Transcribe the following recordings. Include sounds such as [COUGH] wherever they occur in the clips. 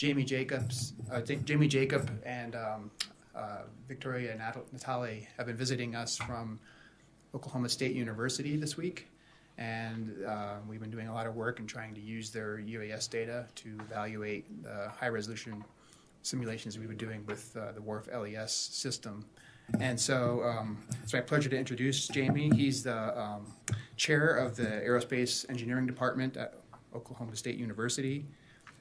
Jamey Jacobs, uh, Jamey Jacob, and um, uh, Victoria and Natalie have been visiting us from Oklahoma State University this week, and uh, we've been doing a lot of work and trying to use their UAS data to evaluate the high-resolution simulations we were doing with uh, the WRF LES system. And so um, it's my pleasure to introduce Jamie. He's the um, chair of the Aerospace Engineering Department at Oklahoma State University.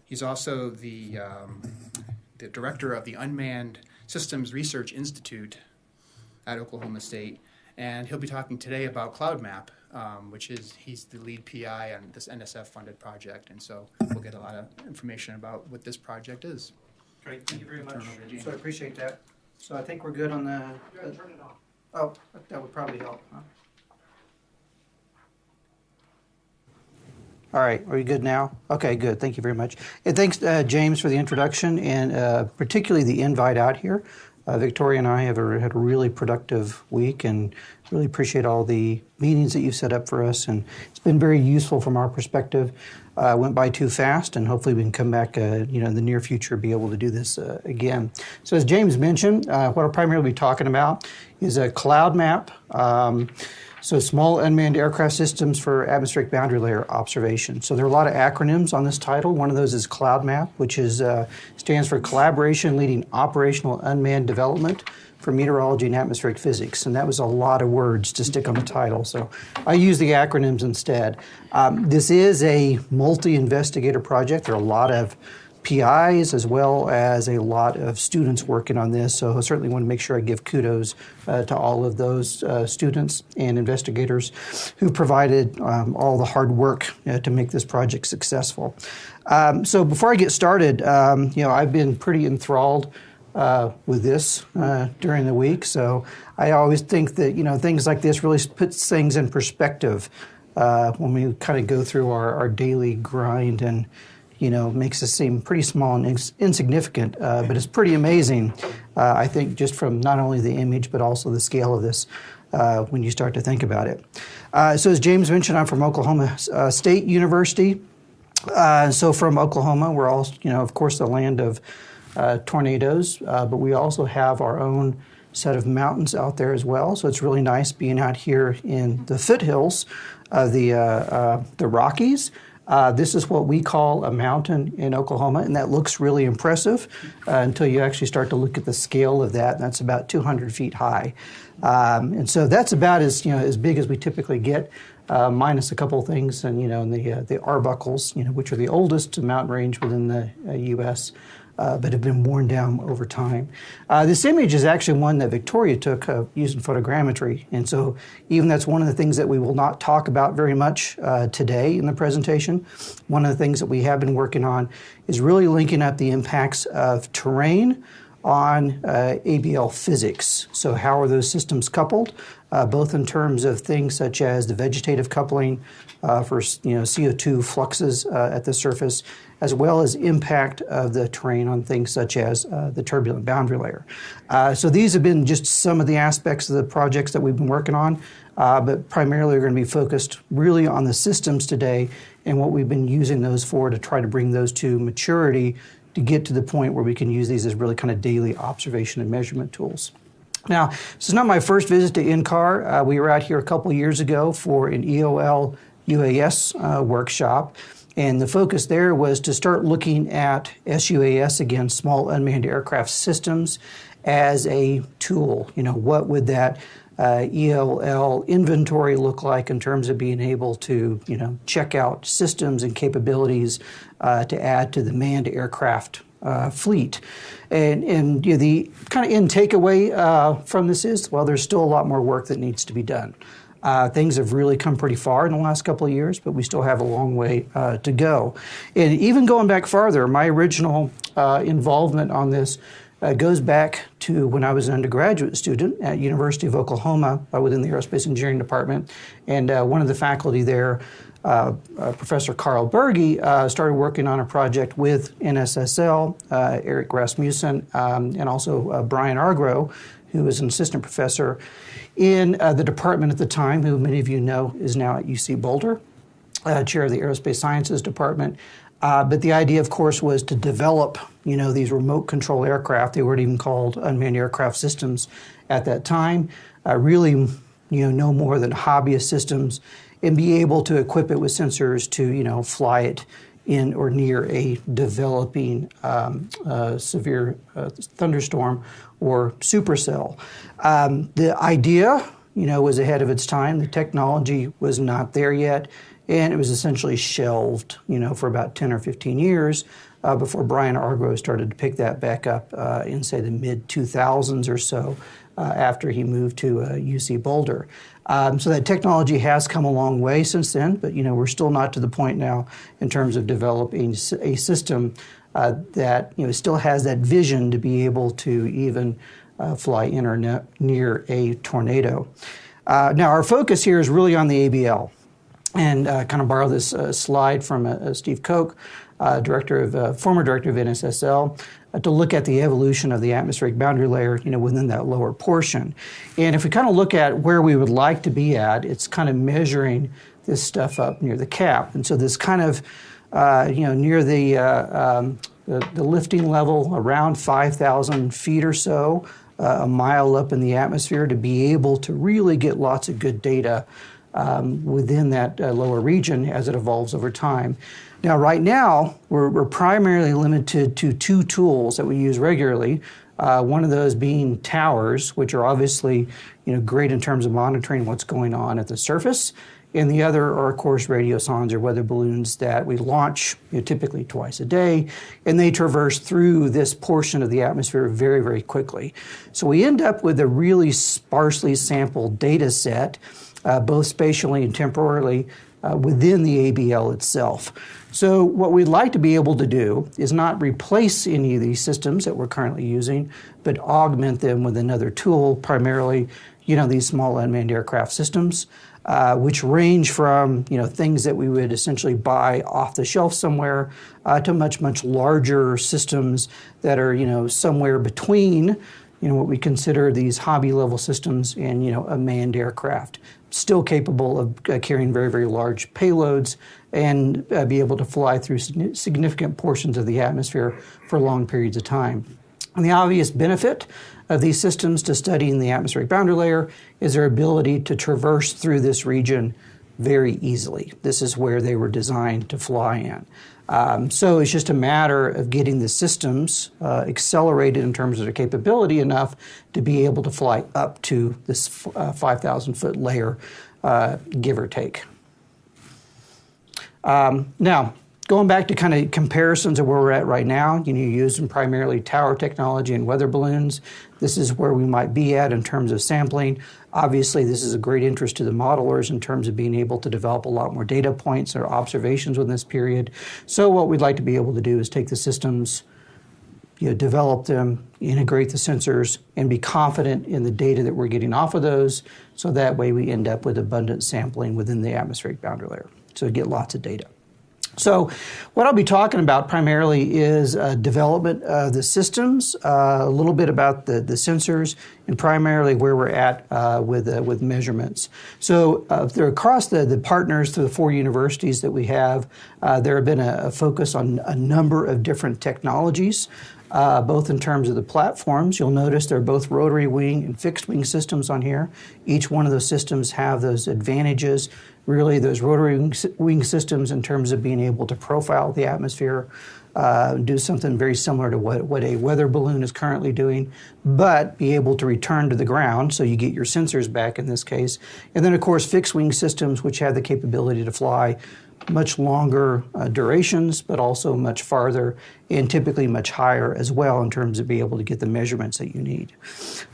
He's also the, um, the director of the Unmanned Systems Research Institute at Oklahoma State. And he'll be talking today about CloudMap, um, which is he's the lead PI on this NSF funded project. And so we'll get a lot of information about what this project is. Great, thank you very much. Turn over to Gene. So I appreciate that. So I think we're good on the. turn it on. Oh, that would probably help, huh? All right, are you good now? Okay, good. Thank you very much. And thanks, uh, James, for the introduction and uh, particularly the invite out here. Uh, Victoria and I have a, had a really productive week and really appreciate all the meetings that you've set up for us. And it's been very useful from our perspective. Uh, went by too fast, and hopefully we can come back, uh, you know, in the near future, be able to do this uh, again. So as James mentioned, uh, what I'll primarily be talking about is a cloud map. Um, so small unmanned aircraft systems for atmospheric boundary layer observation. So there are a lot of acronyms on this title. One of those is CloudMap, which is uh, stands for Collaboration Leading Operational Unmanned Development for Meteorology and Atmospheric Physics. And that was a lot of words to stick on the title. So I use the acronyms instead. Um, this is a multi-investigator project. There are a lot of PIs as well as a lot of students working on this. So I certainly want to make sure I give kudos uh, to all of those uh, students and investigators who provided um, all the hard work uh, to make this project successful. Um, so before I get started, um, you know, I've been pretty enthralled uh, with this uh, during the week. So I always think that you know things like this really puts things in perspective uh, when we kind of go through our, our daily grind and you know, makes us seem pretty small and ins- insignificant, uh, but it's pretty amazing, uh, I think, just from not only the image but also the scale of this uh, when you start to think about it. Uh, so, as James mentioned, I'm from Oklahoma uh, State University. Uh, so, from Oklahoma, we're all, you know, of course, the land of tornadoes, but we also have our own set of mountains out there as well. So, it's really nice being out here in the foothills of the, the Rockies. Uh, this is what we call a mountain in Oklahoma, and that looks really impressive uh, until you actually start to look at the scale of that. And that's about 200 feet high, um, and so that's about as you know as big as we typically get, uh, minus a couple things, and you know, in the uh, the Arbuckles, you know, which are the oldest mountain range within the U.S uh, but have been worn down over time. Uh, this image is actually one that Victoria took uh, using photogrammetry, and so even that's one of the things that we will not talk about very much uh, today in the presentation. One of the things that we have been working on is really linking up the impacts of terrain on uh, ABL physics. So, how are those systems coupled, uh, both in terms of things such as the vegetative coupling uh, for you know CO2 fluxes uh, at the surface, as well as impact of the terrain on things such as uh, the turbulent boundary layer. Uh, so, these have been just some of the aspects of the projects that we've been working on. but primarily, we're going to be focused really on the systems today and what we've been using those for to try to bring those to maturity to get to the point where we can use these as really kind of daily observation and measurement tools. Now, this is not my first visit to NCAR. Uh, we were out here a couple years ago for an EOL UAS uh, workshop. And the focus there was to start looking at SUAS, again, small unmanned aircraft systems, as a tool. You know, what would that uh, EOL inventory look like in terms of being able to, you know, check out systems and capabilities uh, to add to the manned aircraft uh, fleet. And, and you know, the kind of end takeaway uh, from this is, well, there's still a lot more work that needs to be done. Uh, things have really come pretty far in the last couple of years, but we still have a long way uh, to go. And even going back farther, my original uh, involvement on this uh, goes back to when I was an undergraduate student at University of Oklahoma uh, within the Aerospace Engineering Department, and uh, one of the faculty there, uh, uh, Professor Karl Bergey, uh, started working on a project with NSSL, Eric Rasmussen, um, and also Brian Argrow, who is an assistant professor in the department at the time, who many of you know is now at UC Boulder, chair of the Aerospace Sciences Department. Uh, but the idea, of course, was to develop, you know, these remote control aircraft. They weren't even called unmanned aircraft systems at that time. Uh, really, you know, no more than hobbyist systems, and be able to equip it with sensors to, you know, fly it in or near a developing um, uh, severe uh, thunderstorm or supercell. Um, the idea, you know, was ahead of its time. The technology was not there yet and it was essentially shelved, you know, for about 10 or 15 years uh, before Brian Argrow started to pick that back up uh, in, say, the mid 2000s or so uh, after he moved to UC uh, Boulder. Um, so that technology has come a long way since then, but you know we're still not to the point now in terms of developing a system uh, that you know still has that vision to be able to even uh, fly in or ne- near a tornado. now our focus here is really on the ABL and uh, kind of borrow this uh, slide from uh, Steve Koch, uh, director of uh, former director of NSSL, uh, to look at the evolution of the atmospheric boundary layer, you know, within that lower portion. And if we kind of look at where we would like to be at, it's kind of measuring this stuff up near the cap, and so this kind of, you know, near the, um, the, the lifting level around 5,000 feet or so. a mile up in the atmosphere to be able to really get lots of good data um, within that uh, lower region as it evolves over time. Now, right now, we're, we're, primarily limited to two tools that we use regularly. Uh, one of those being towers, which are obviously you know, great in terms of monitoring what's going on at the surface. And the other are, of course, radiosondes or weather balloons that we launch you know, typically twice a day, and they traverse through this portion of the atmosphere very, very quickly. So we end up with a really sparsely sampled data set uh, both spatially and temporally uh, within the ABL itself. So, what we'd like to be able to do is not replace any of these systems that we're currently using, but augment them with another tool, primarily, you know, these small unmanned aircraft systems. Uh, which range from you know things that we would essentially buy off the shelf somewhere uh, to much much larger systems that are you know somewhere between you know what we consider these hobby level systems and you know a manned aircraft still capable of uh, carrying very, very large payloads and uh, be able to fly through significant portions of the atmosphere for long periods of time. And the obvious benefit of these systems to studying the atmospheric boundary layer is their ability to traverse through this region very easily. This is where they were designed to fly in. Um, so it's just a matter of getting the systems uh, accelerated in terms of their capability enough to be able to fly up to this uh, 5,000 foot layer, uh, give or take. Um, now, going back to kind of comparisons of where we're at right now, you know, using primarily tower technology and weather balloons. This is where we might be at in terms of sampling. Obviously, this is a great interest to the modelers in terms of being able to develop a lot more data points or observations within this period. So, what we'd like to be able to do is take the systems, you know, develop them, integrate the sensors, and be confident in the data that we're getting off of those. So that way, we end up with abundant sampling within the atmospheric boundary layer. So, get lots of data. So, what I'll be talking about primarily is uh, development of the systems, uh, a little bit about the, the sensors, and primarily where we're at uh, with uh, with measurements. So, uh, across the, the partners through the four universities that we have, uh, there have been a, a, focus on a number of different technologies. both in terms of the platforms, you'll notice they're both rotary wing and fixed wing systems on here. Each one of those systems have those advantages really those rotary wing systems in terms of being able to profile the atmosphere, uh, do something very similar to what, what a weather balloon is currently doing, but be able to return to the ground so you get your sensors back in this case. And then, of course, fixed wing systems, which have the capability to fly much longer uh, durations, but also much farther and typically much higher as well in terms of being able to get the measurements that you need.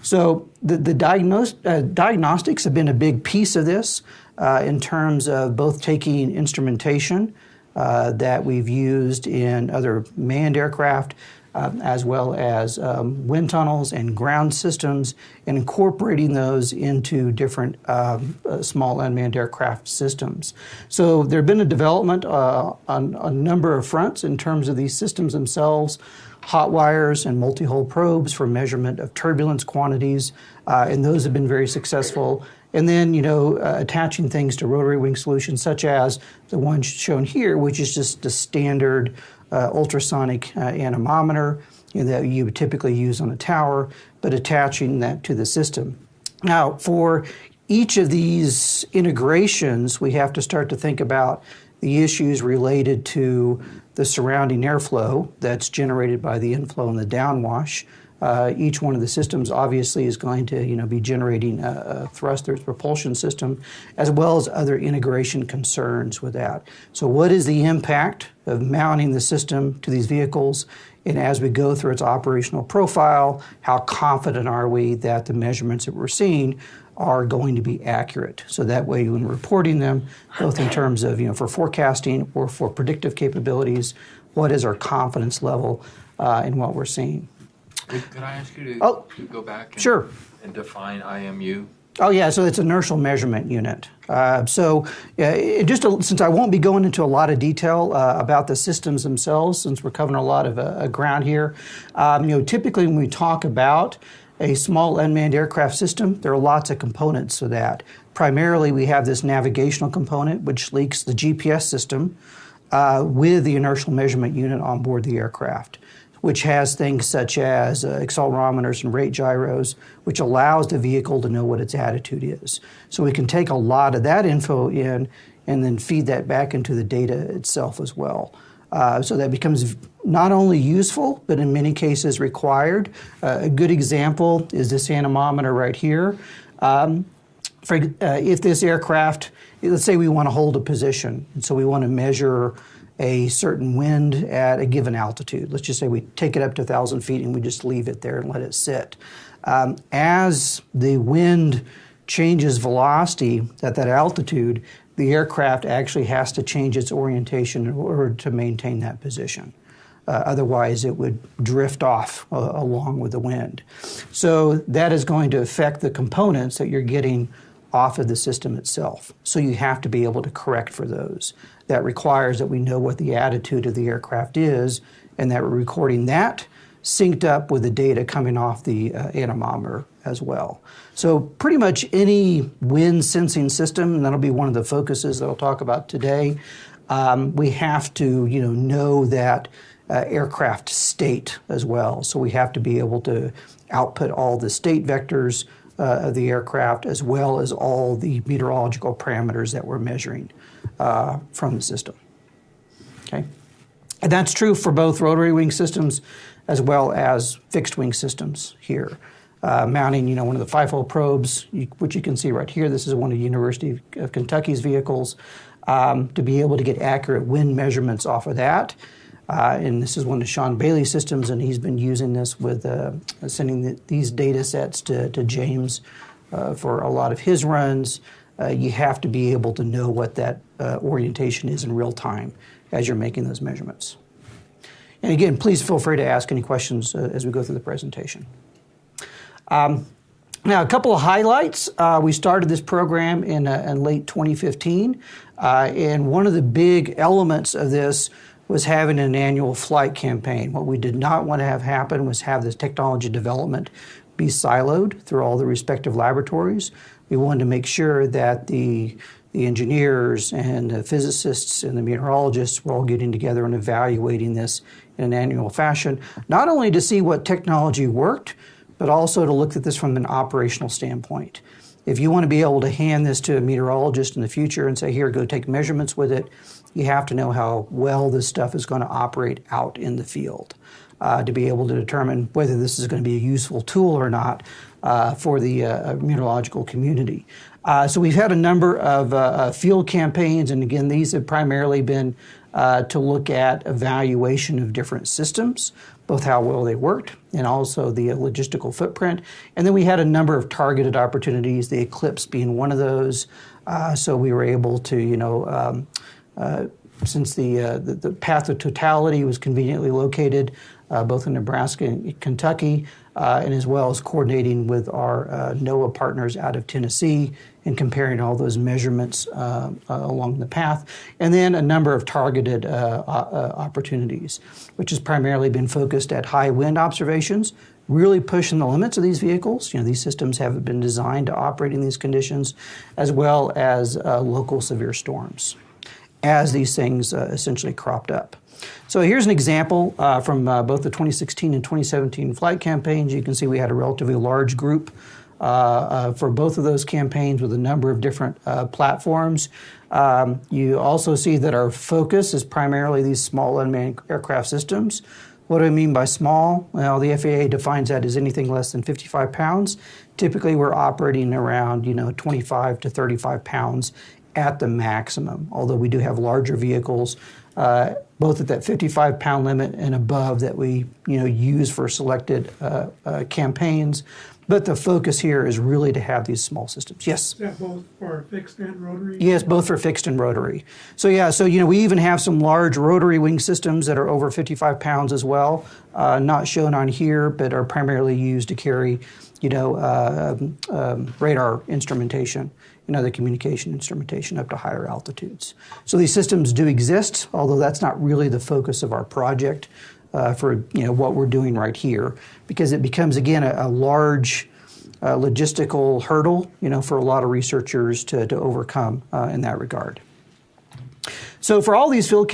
So the, the diagnos- uh, diagnostics have been a big piece of this uh, in terms of both taking instrumentation uh, that we've used in other manned aircraft, um, as well as um, wind tunnels and ground systems, and incorporating those into different um, uh, small unmanned aircraft systems. So there have been a development uh, on a number of fronts in terms of these systems themselves hot wires and multi-hole probes for measurement of turbulence quantities, uh, and those have been very successful and then you know uh, attaching things to rotary wing solutions such as the one shown here, which is just a standard uh, ultrasonic uh, anemometer you know, that you would typically use on a tower, but attaching that to the system. Now, for each of these integrations, we have to start to think about the issues related to the surrounding airflow that's generated by the inflow and the downwash. Uh, each one of the systems obviously is going to you know, be generating a, a thrusters propulsion system as well as other integration concerns with that. So what is the impact of mounting the system to these vehicles? And as we go through its operational profile, how confident are we that the measurements that we're seeing are going to be accurate. So that way, when reporting them, both in terms of, you know, for forecasting or for predictive capabilities, what is our confidence level uh, in what we're seeing? Could, I ask you to, Oh, to go back and, sure. and define IMU? Oh yeah, so it's inertial measurement unit. Uh, so uh, just a, since I won't be going into a lot of detail uh, about the systems themselves, since we're covering a lot of uh, ground here, um, you know, typically when we talk about a small unmanned aircraft system, there are lots of components to that. Primarily, we have this navigational component, which links the GPS system uh, with the inertial measurement unit on board the aircraft which has things such as uh, accelerometers and rate gyros, which allows the vehicle to know what its attitude is. So we can take a lot of that info in and then feed that back into the data itself as well. Uh, so that becomes not only useful, but in many cases required. Uh, a good example is this anemometer right here. Um, for, uh, if this aircraft, let's say we want to hold a position, and so we want to measure a certain wind at a given altitude. Let's just say we take it up to 1,000 feet and we just leave it there and let it sit. Um, as the wind changes velocity at that altitude, the aircraft actually has to change its orientation in order to maintain that position. Uh, otherwise, it would drift off uh, along with the wind. So that is going to affect the components that you're getting off of the system itself. So you have to be able to correct for those. That requires that we know what the attitude of the aircraft is and that we're recording that synced up with the data coming off the uh, anemometer as well. So pretty much any wind sensing system, and that'll be one of the focuses that I'll talk about today, um, we have to you know know that uh, aircraft state as well. So we have to be able to output all the state vectors uh, of the aircraft as well as all the meteorological parameters that we're measuring uh, from the system. Okay, and that's true for both rotary wing systems as well as fixed wing systems here. Uh, mounting, you know, one of the five-hole probes, you, which you can see right here. This is one of the University of Kentucky's vehicles. Um, to be able to get accurate wind measurements off of that. Uh, and this is one of Sean Bailey's systems, and he's been using this with uh, sending the, these data sets to, to James uh, for a lot of his runs. Uh, you have to be able to know what that uh, orientation is in real time as you're making those measurements. And again, please feel free to ask any questions uh, as we go through the presentation. Um, now, a couple of highlights. Uh, we started this program in, uh, in late 2015, uh, and one of the big elements of this was having an annual flight campaign. What we did not want to have happen was have this technology development be siloed through all the respective laboratories. We wanted to make sure that the the engineers and the physicists and the meteorologists were all getting together and evaluating this in an annual fashion, not only to see what technology worked, but also to look at this from an operational standpoint. If you want to be able to hand this to a meteorologist in the future and say, here, go take measurements with it, you have to know how well this stuff is going to operate out in the field uh, to be able to determine whether this is going to be a useful tool or not for the uh, meteorological community. Uh, so we've had a number of uh, uh, field campaigns, and again, these have primarily been to look at evaluation of different systems, both how well they worked and also the logistical footprint. And then we had a number of targeted opportunities, the Eclipse being one of those. so we were able to, you know, um, uh, since the, uh, the, the path of totality was conveniently located, uh, both in Nebraska and Kentucky, uh, and as well as coordinating with our uh, NOAA partners out of Tennessee and comparing all those measurements uh, uh, along the path. And then a number of targeted uh, uh, opportunities, which has primarily been focused at high wind observations, really pushing the limits of these vehicles. You know, these systems have been designed to operate in these conditions, as well as local severe storms as these things uh, essentially cropped up. So here's an example uh, from uh, both the 2016 and 2017 flight campaigns. You can see we had a relatively large group uh, uh, for both of those campaigns with a number of different uh, platforms. Um, you also see that our focus is primarily these small unmanned aircraft systems. What do I mean by small? Well, the FAA defines that as anything less than 55 pounds. Typically, we're operating around you know 25 to 35 pounds at the maximum. Although we do have larger vehicles, uh, both at that 55 pound limit and above, that we you know use for selected uh, uh, campaigns. But the focus here is really to have these small systems. Yes. Is that both for fixed and rotary? Yes, both for fixed and rotary. So yeah, so you know we even have some large rotary wing systems that are over 55 pounds as well, uh, not shown on here, but are primarily used to carry, you know, uh, um, radar instrumentation and other communication instrumentation up to higher altitudes. So these systems do exist, although that's not really the focus of our project uh, for you know what we're doing right here, because it becomes again a, a large uh, logistical hurdle, you know, for a lot of researchers to, to overcome uh, in that regard. So for all these field,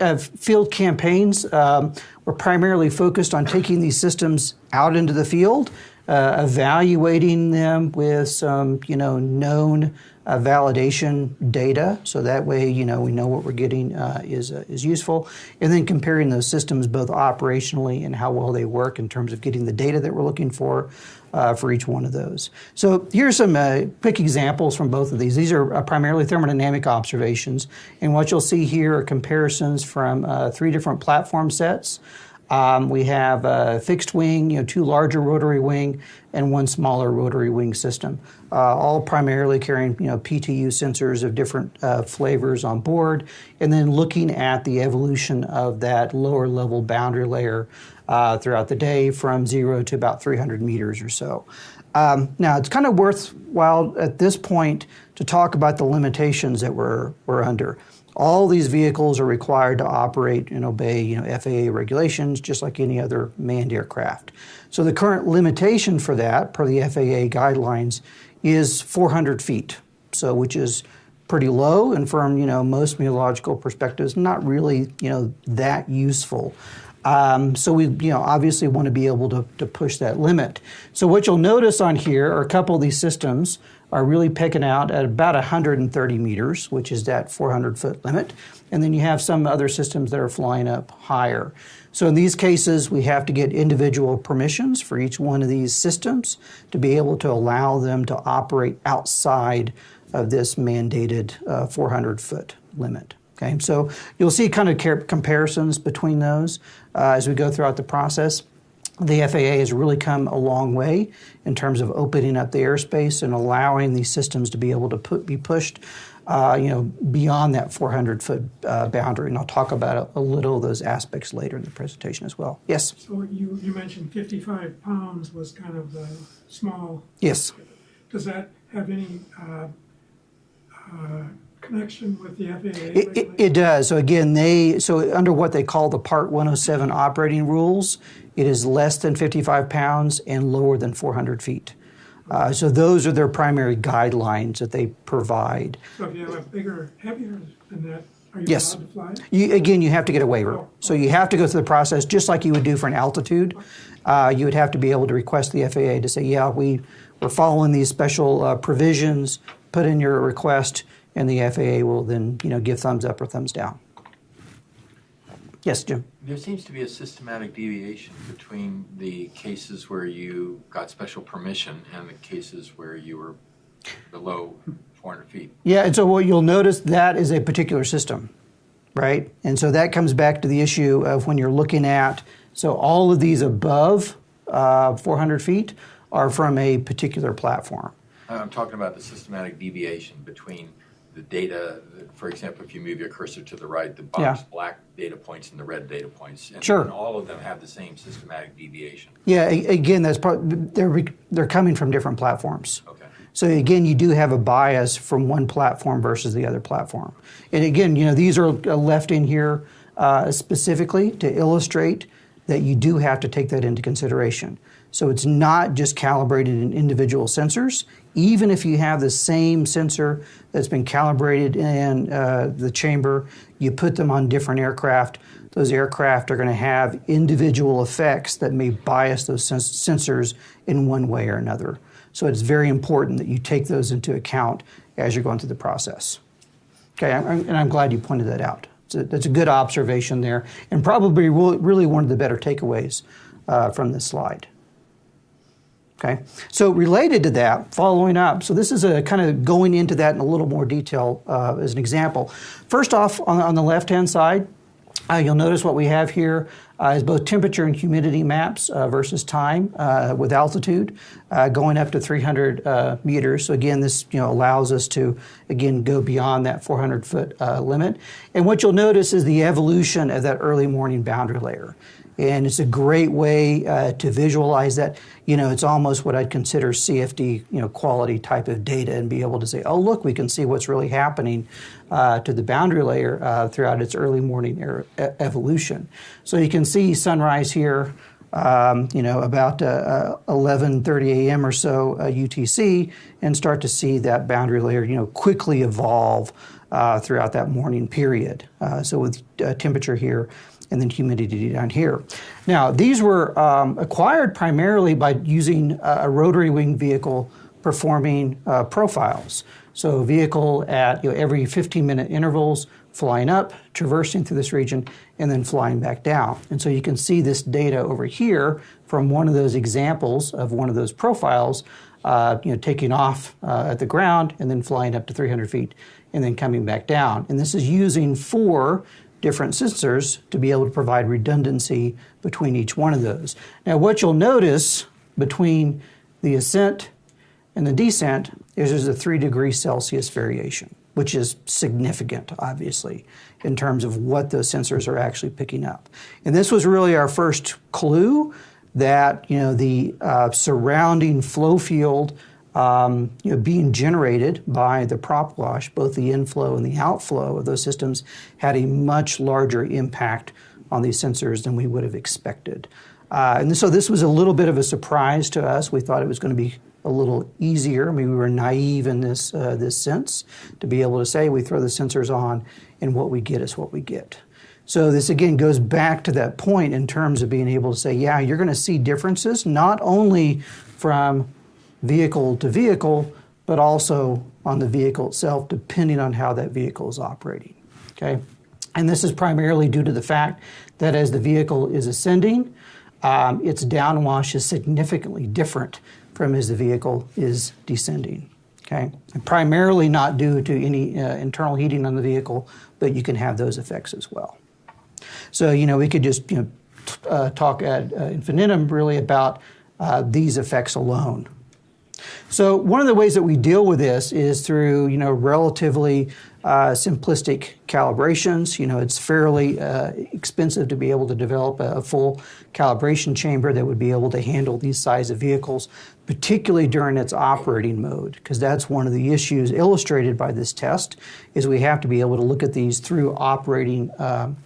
uh, field campaigns, um, we're primarily focused on taking these systems out into the field, uh, evaluating them with some, you know, known uh, validation data, so that way, you know, we know what we're getting uh, is uh, is useful, and then comparing those systems both operationally and how well they work in terms of getting the data that we're looking for uh, for each one of those. So here's some uh, quick examples from both of these. These are uh, primarily thermodynamic observations, and what you'll see here are comparisons from three different platform sets. Um, we have a fixed wing, you know, two larger rotary wing, and one smaller rotary wing system, uh, all primarily carrying, you know, PTU sensors of different uh, flavors on board, and then looking at the evolution of that lower level boundary layer uh, throughout the day from zero to about 300 meters or so. Um, now, it's kind of worthwhile at this point to talk about the limitations that we're, we're under. All these vehicles are required to operate and obey you know, FAA regulations just like any other manned aircraft. So the current limitation for that, per the FAA guidelines, is 400 feet, so which is pretty low and from you know most meteorological perspectives not really you know that useful. Um, so we, you know, obviously want to be able to, to push that limit. So what you'll notice on here are a couple of these systems are really picking out at about 130 meters, which is that 400 foot limit. And then you have some other systems that are flying up higher. So in these cases, we have to get individual permissions for each one of these systems to be able to allow them to operate outside of this mandated uh, 400 foot limit. Okay, so you'll see kind of comparisons between those uh, as we go throughout the process. The FAA has really come a long way in terms of opening up the airspace and allowing these systems to be able to put, be pushed, uh, you know, beyond that 400 foot uh, boundary. And I'll talk about a, a, little of those aspects later in the presentation as well. Yes. So you, you mentioned 55 pounds was kind of the small. Yes. Does that have any uh, uh connection with the FAA? It, it, it, does. So again, they so under what they call the Part 107 operating rules, it is less than 55 pounds and lower than 400 feet. Uh, so those are their primary guidelines that they provide. So if you have a bigger, heavier than that, are you yes. allowed to fly? You, again, you have to get a waiver. Oh, so you have to go through the process just like you would do for an altitude. Uh, you would have to be able to request the FAA to say, yeah, we, we're following these special uh, provisions, put in your request, and the FAA will then you know give thumbs up or thumbs down. Yes, Jim. There seems to be a systematic deviation between the cases where you got special permission and the cases where you were below 400 feet. Yeah, and so what you'll notice that is a particular system, right? And so that comes back to the issue of when you're looking at so all of these above uh, 400 feet are from a particular platform. I'm talking about the systematic deviation between the data, for example, if you move your cursor to the right, the box Yeah. black data points and the red data points. And, Sure. and all of them have the same systematic deviation. Yeah, again, that's part, they're, they're coming from different platforms. Okay. So again, you do have a bias from one platform versus the other platform. And again, you know, these are left in here uh, specifically to illustrate that you do have to take that into consideration. So it's not just calibrated in individual sensors. Even if you have the same sensor that's been calibrated in uh, the chamber, you put them on different aircraft. Those aircraft are going to have individual effects that may bias those sens- sensors in one way or another. So it's very important that you take those into account as you're going through the process. Okay, I'm- and I'm glad you pointed that out. A, that's a good observation there, and probably really one of the better takeaways uh, from this slide. Okay, so related to that, following up, so this is a kind of going into that in a little more detail uh, as an example. First off, on, on the left hand side, uh, you'll notice what we have here uh, is both temperature and humidity maps uh, versus time uh, with altitude uh, going up to 300 uh, meters. So again, this you know allows us to again go beyond that 400 foot limit. And what you'll notice is the evolution of that early morning boundary layer. And it's a great way uh, to visualize that. You know, it's almost what I'd consider CFD, you know, quality type of data, and be able to say, oh, look, we can see what's really happening uh, to the boundary layer uh, throughout its early morning er- evolution. So you can see sunrise here. Um, you know, about uh, 11:30 a.m. or so uh, UTC, and start to see that boundary layer, you know, quickly evolve uh, throughout that morning period. Uh, so with uh, temperature here and then humidity down here. Now, these were um, acquired primarily by using a, rotary wing vehicle performing uh, profiles. So, a vehicle at you know, every 15 minute intervals flying up, traversing through this region, and then flying back down. And so you can see this data over here from one of those examples of one of those profiles, uh, you know, taking off uh, at the ground and then flying up to 300 feet and then coming back down. And this is using four different sensors to be able to provide redundancy between each one of those. Now, what you'll notice between the ascent and the descent is there's a three degree Celsius variation, which is significant, obviously, in terms of what those sensors are actually picking up. And this was really our first clue that you know the uh, surrounding flow field um, you know, being generated by the prop wash, both the inflow and the outflow of those systems, had a much larger impact on these sensors than we would have expected. Uh, and so this was a little bit of a surprise to us. We thought it was going to be a little easier. I mean, we were naive in this uh, this sense to be able to say we throw the sensors on, and what we get is what we get. So this again goes back to that point in terms of being able to say, yeah, you're going to see differences not only from vehicle to vehicle, but also on the vehicle itself, depending on how that vehicle is operating. Okay, and this is primarily due to the fact that as the vehicle is ascending, um, its downwash is significantly different from as the vehicle is descending. Okay, and primarily not due to any uh, internal heating on the vehicle, but you can have those effects as well. So you know we could just you know uh, talk ad uh, infinitum really about uh, these effects alone. So one of the ways that we deal with this is through you know relatively uh, simplistic calibrations. You know it's fairly uh, expensive to be able to develop a, a full calibration chamber that would be able to handle these size of vehicles, particularly during its operating mode, because that's one of the issues illustrated by this test. Is we have to be able to look at these through operating. Um,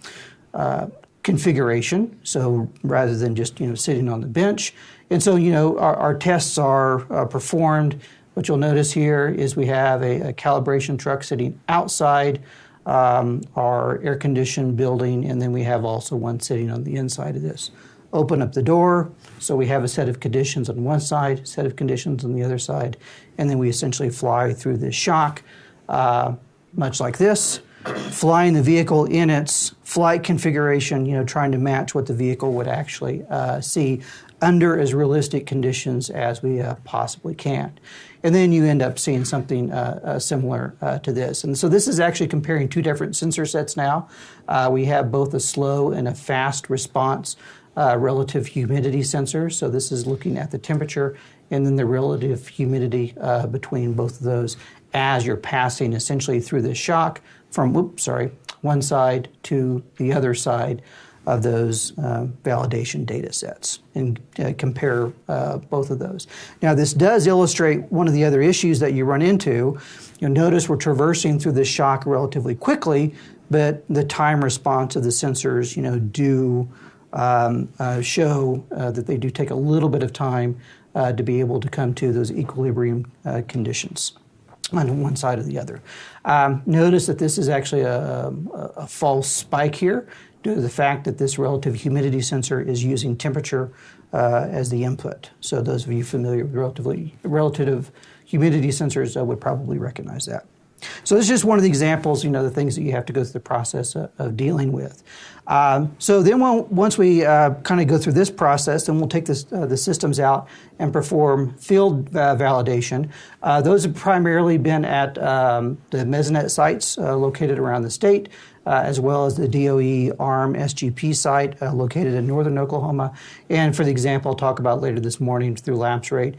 uh, configuration. So rather than just you know sitting on the bench, and so you know our, our tests are uh, performed. What you'll notice here is we have a, a calibration truck sitting outside um, our air conditioned building, and then we have also one sitting on the inside of this. Open up the door, so we have a set of conditions on one side, set of conditions on the other side, and then we essentially fly through this shock, uh, much like this flying the vehicle in its flight configuration, you know, trying to match what the vehicle would actually uh, see under as realistic conditions as we uh, possibly can. And then you end up seeing something uh, uh similar uh, to this. And so this is actually comparing two different sensor sets now. Uh, we have both a slow and a fast response relative humidity sensor. So this is looking at the temperature and then the relative humidity between both of those as you're passing essentially through the shock from, whoops, sorry, one side to the other side of those uh, validation data sets and uh, compare uh, both of those. Now, this does illustrate one of the other issues that you run into. You'll notice we're traversing through this shock relatively quickly, but the time response of the sensors, you know, do um, uh, show uh, that they do take a little bit of time uh, to be able to come to those equilibrium conditions on one side or the other. Um, notice that this is actually a, a, a, false spike here due to the fact that this relative humidity sensor is using temperature uh, as the input. So those of you familiar with relatively, relative humidity sensors uh, would probably recognize that. So this is just one of the examples, you know, the things that you have to go through the process of, of dealing with. Um, so then we'll, once we uh, kind of go through this process, then we'll take this, uh, the systems out and perform field uh, validation. Uh, those have primarily been at um, the Mesonet sites uh, located around the state, uh, as well as the DOE ARM SGP site located in northern Oklahoma. And for the example I'll talk about later this morning through LapseRate,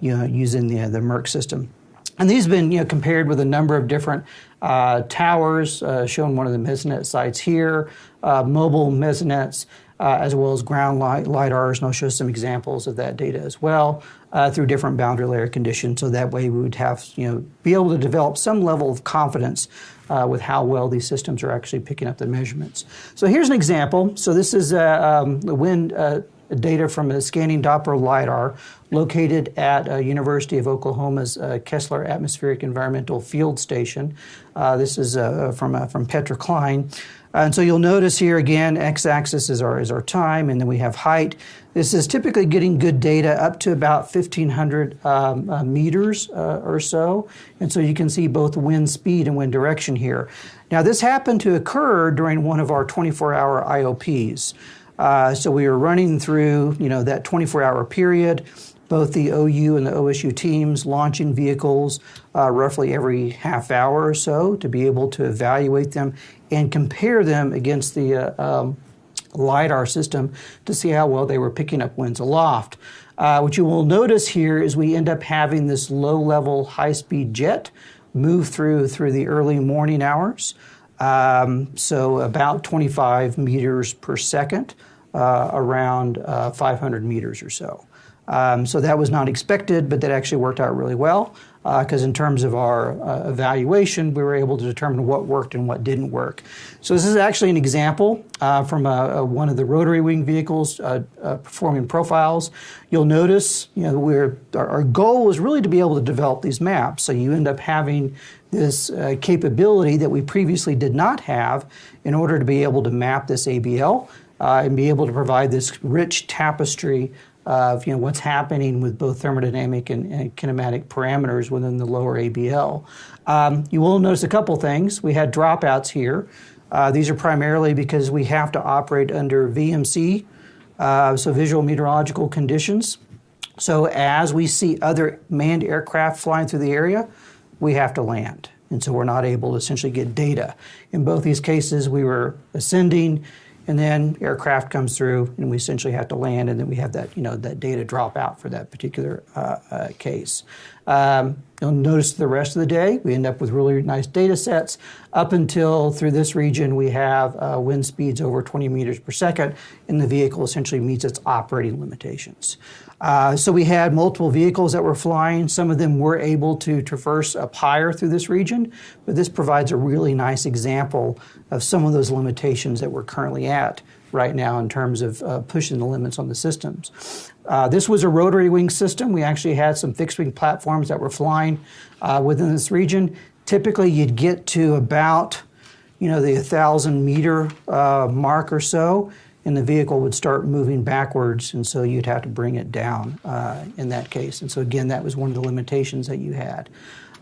you know, using the, the MERC system. And these have been you know, compared with a number of different uh, towers, uh, shown one of the Mesonet sites here, uh, mobile Mesonets, uh, as well as ground light, LIDARs, and I'll show some examples of that data as well uh, through different boundary layer conditions. So that way we would have, you know, be able to develop some level of confidence uh, with how well these systems are actually picking up the measurements. So here's an example. So this is um, the wind data from a scanning Doppler LiDAR located at uh, University of Oklahoma's uh, Kessler Atmospheric Environmental Field Station. Uh, this is uh, from, uh, from Petra Klein. And so you'll notice here again, x-axis is our, is our time, and then we have height. This is typically getting good data up to about 1,500 um, uh, meters or so. And so you can see both wind speed and wind direction here. Now this happened to occur during one of our 24-hour IOPs. Uh, so we were running through, you know, that 24-hour period. Both the OU and the OSU teams launching vehicles uh, roughly every half hour or so to be able to evaluate them and compare them against the uh, um, LIDAR system to see how well they were picking up winds aloft. Uh, what you will notice here is we end up having this low-level, high-speed jet move through through the early morning hours. Um, so about 25 meters per second, uh, around uh, 500 meters or so. Um, so that was not expected, but that actually worked out really well because uh, in terms of our uh, evaluation, we were able to determine what worked and what didn't work. So this is actually an example uh, from a, a one of the rotary wing vehicles uh, uh, performing profiles. You'll notice, you know, we're, our, our, goal was really to be able to develop these maps. So you end up having this uh, capability that we previously did not have in order to be able to map this ABL. and be able to provide this rich tapestry of you know what's happening with both thermodynamic and, and kinematic parameters within the lower ABL. Um, you will notice a couple things. We had dropouts here. Uh, these are primarily because we have to operate under VMC, uh, so visual meteorological conditions. So as we see other manned aircraft flying through the area, we have to land. And so we're not able to essentially get data. In both these cases, we were ascending and then aircraft comes through and we essentially have to land and then we have that you know that data drop out for that particular uh, uh, case um, you'll notice the rest of the day we end up with really nice data sets up until through this region we have uh, wind speeds over 20 meters per second and the vehicle essentially meets its operating limitations uh, so we had multiple vehicles that were flying. Some of them were able to traverse up higher through this region, but this provides a really nice example of some of those limitations that we're currently at right now in terms of uh, pushing the limits on the systems. Uh, this was a rotary wing system. We actually had some fixed wing platforms that were flying uh, within this region. Typically, you'd get to about you know the 1,000 meter uh, mark or so and the vehicle would start moving backwards, and so you'd have to bring it down uh, in that case. And so again, that was one of the limitations that you had.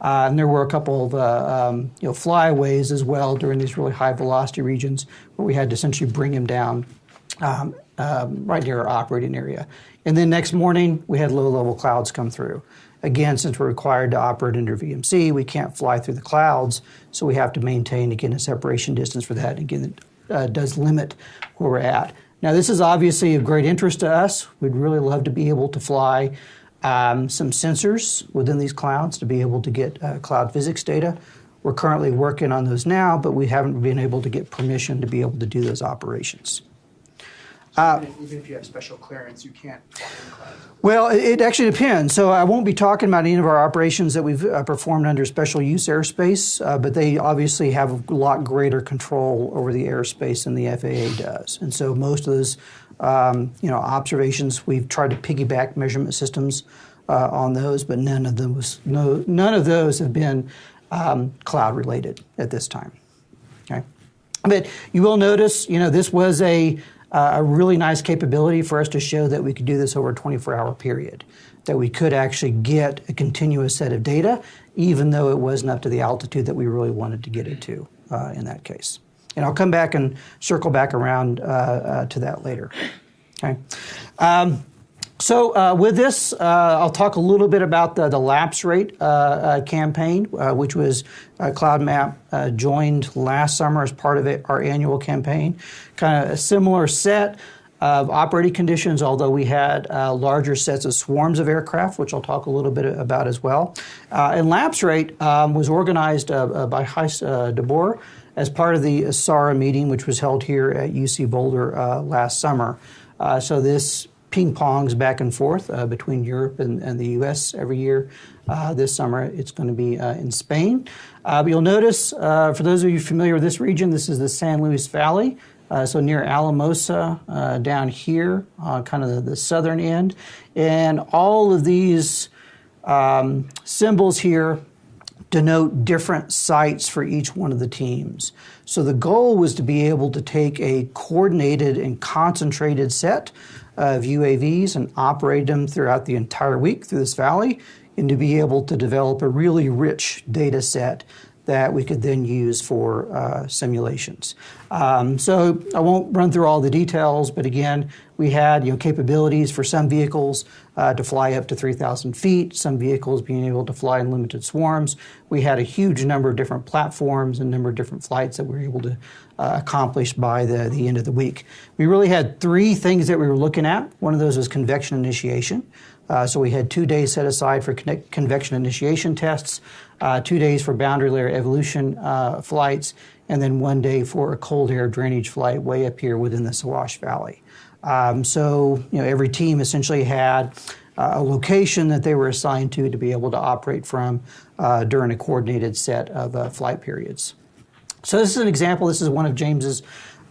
Uh, and there were a couple of uh, um, you know flyaways as well during these really high velocity regions where we had to essentially bring him down um, um, right near our operating area. And then next morning we had low level clouds come through. Again, since we're required to operate under VMC, we can't fly through the clouds, so we have to maintain again a separation distance for that. Again, uh, does limit where we're at. Now, this is obviously of great interest to us. We'd really love to be able to fly um, some sensors within these clouds to be able to get uh, cloud physics data. We're currently working on those now, but we haven't been able to get permission to be able to do those operations. So even, if, even if you have special clearance, you can't fly in clouds. Well, it, it actually depends. So I won't be talking about any of our operations that we've uh, performed under special use airspace, uh, but they obviously have a lot greater control over the airspace than the FAA does. And so most of those, um, you know, observations we've tried to piggyback measurement systems uh, on those, but none of them was no none of those have been um, cloud related at this time. Okay, but you will notice, you know, this was a uh, a really nice capability for us to show that we could do this over a 24 hour period, that we could actually get a continuous set of data, even though it wasn't up to the altitude that we really wanted to get it to uh, in that case. And I'll come back and circle back around uh, uh to that later. Okay. Um, so uh, with this, uh, I'll talk a little bit about the, the lapse rate uh, uh campaign, uh, which was uh, CloudMap joined last summer as part of it, our annual campaign. Kind of a similar set of operating conditions, although we had larger sets of swarms of aircraft, which I'll talk a little bit about as well. and lapse rate um, was organized by Gijs de Boer as part of the SARA meeting, which was held here at UC Boulder last summer. so this ping pongs back and forth uh, between Europe and, and, the U.S. every year. Uh, this summer, it's going to be uh, in Spain. Uh, but you'll notice, uh, for those of you familiar with this region, this is the San Luis Valley. So near Alamosa, down here, kind of the, the, southern end, and all of these um, symbols here denote different sites for each one of the teams. So the goal was to be able to take a coordinated and concentrated set of UAVs and operate them throughout the entire week through this valley and to be able to develop a really rich data set that we could then use for uh, simulations. Um, so I won't run through all the details, but again, we had you know capabilities for some vehicles uh, to fly up to 3,000 feet, some vehicles being able to fly in limited swarms. We had a huge number of different platforms and number of different flights that we were able to uh, accomplish by the, the end of the week. We really had three things that we were looking at. One of those was convection initiation. Uh, so we had two days set aside for convection initiation tests, uh, two days for boundary layer evolution uh, flights, and then one day for a cold air drainage flight way up here within the Saguache Valley. Um, so you know every team essentially had uh, a location that they were assigned to to be able to operate from uh, during a coordinated set of uh, flight periods. So this is an example. This is one of James's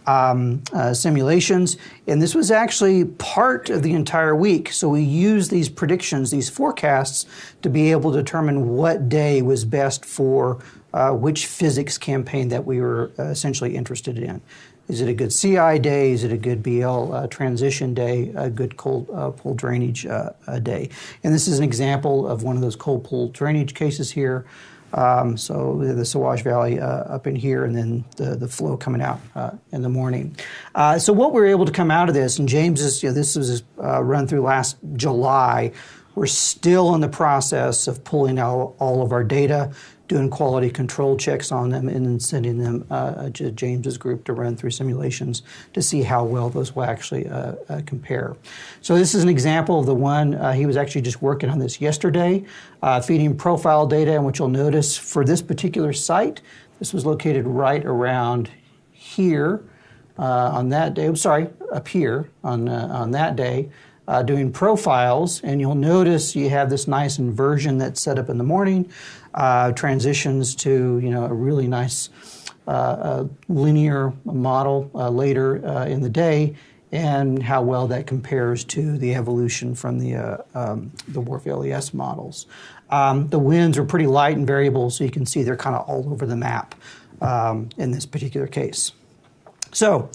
um, uh, simulations, and this was actually part of the entire week. So we used these predictions, these forecasts, to be able to determine what day was best for uh, which physics campaign that we were uh, essentially interested in. Is it a good CI day? Is it a good BL uh, transition day? A good cold uh, pool drainage uh, day? And this is an example of one of those cold pool drainage cases here. Um, so the Saguache Valley uh, up in here, and then the, the flow coming out uh, in the morning. Uh, so what we are able to come out of this, and James is, you know, this was uh, run through last July. We're still in the process of pulling out all of our data doing quality control checks on them and then sending them uh, to James's group to run through simulations to see how well those will actually uh, uh, compare. So this is an example of the one uh, he was actually just working on this yesterday, uh, feeding profile data, and what you'll notice for this particular site, this was located right around here uh, on that day. I'm sorry, up here on on that day uh, doing profiles, and you'll notice you have this nice inversion that's set up in the morning, uh, transitions to you know a really nice uh, linear model uh, later uh, in the day, and how well that compares to the evolution from the uh, um, the WRF LES models. Um, the winds are pretty light and variable, so you can see they're kind of all over the map um, in this particular case. So.